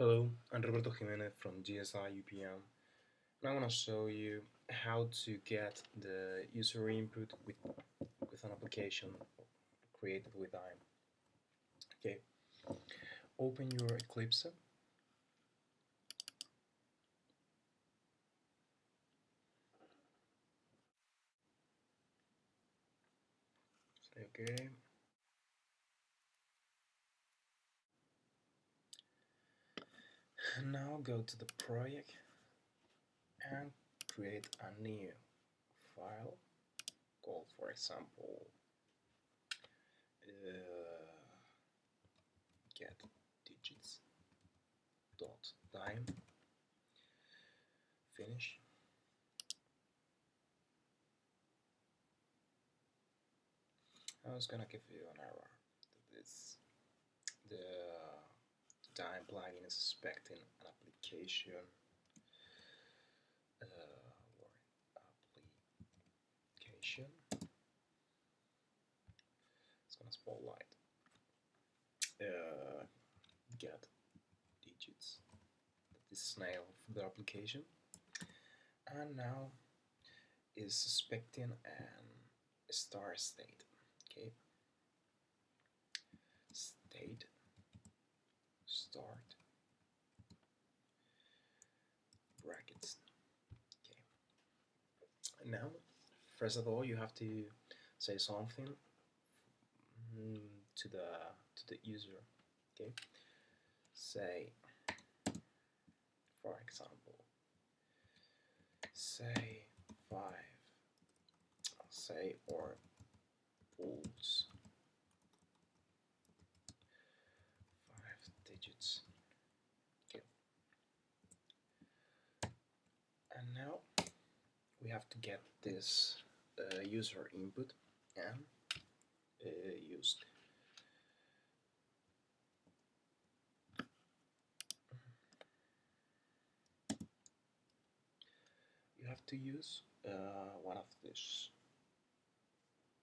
Hello, I'm Roberto Jimenez from GSI UPM and I want to show you how to get the user input with, with an application created with IAM. Okay, open your Eclipse Say okay. Now go to the project and create a new file. Called for example uh, get digits dot time. Finish. I was gonna give you an error. This time plugin is suspecting an application uh, application. It's gonna spotlight. Uh, get digits. That is name for the application, and now is suspecting an star state. Okay. State start. Brackets. Okay. And now first of all you have to say something mm, to the to the user okay? Say for example say five say or digits. Okay. And now we have to get this uh, user input and uh, used. You have to use uh, one of these.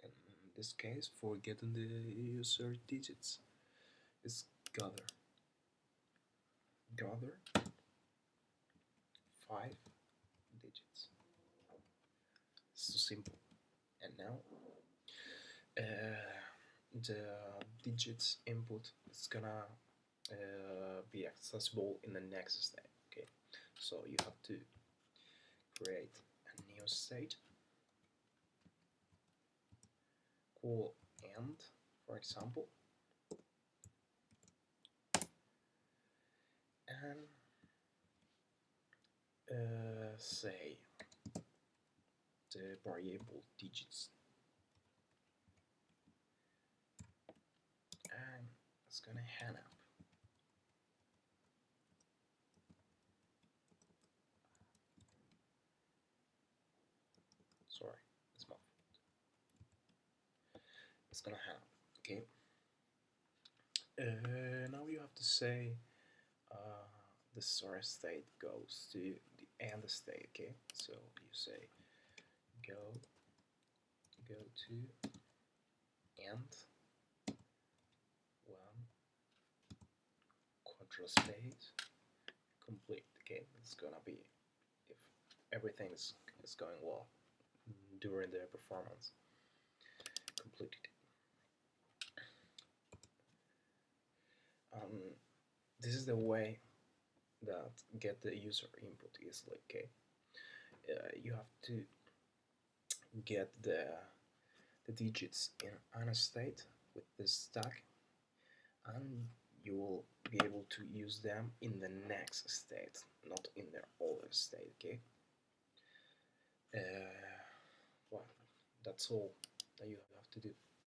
In this case, for getting the user digits, is gather gather five digits. So simple. And now uh, the digits input is gonna uh, be accessible in the next step. Okay, so you have to create a new state call end, for example, and uh, say. The variable digits. And it's gonna hang up. Sorry it's my fault. It's gonna hang up okay? Uh, now you have to say the source state goes to the end state okay? So you say go go to end one quadro space complete okay? It's gonna be if everything is, is going well during the performance completed. Um, this is the way that get the user input easily okay uh, you have to get the the digits in a state with this stack and you will be able to use them in the next state not in their older state okay? Uh, well that's all that you have to do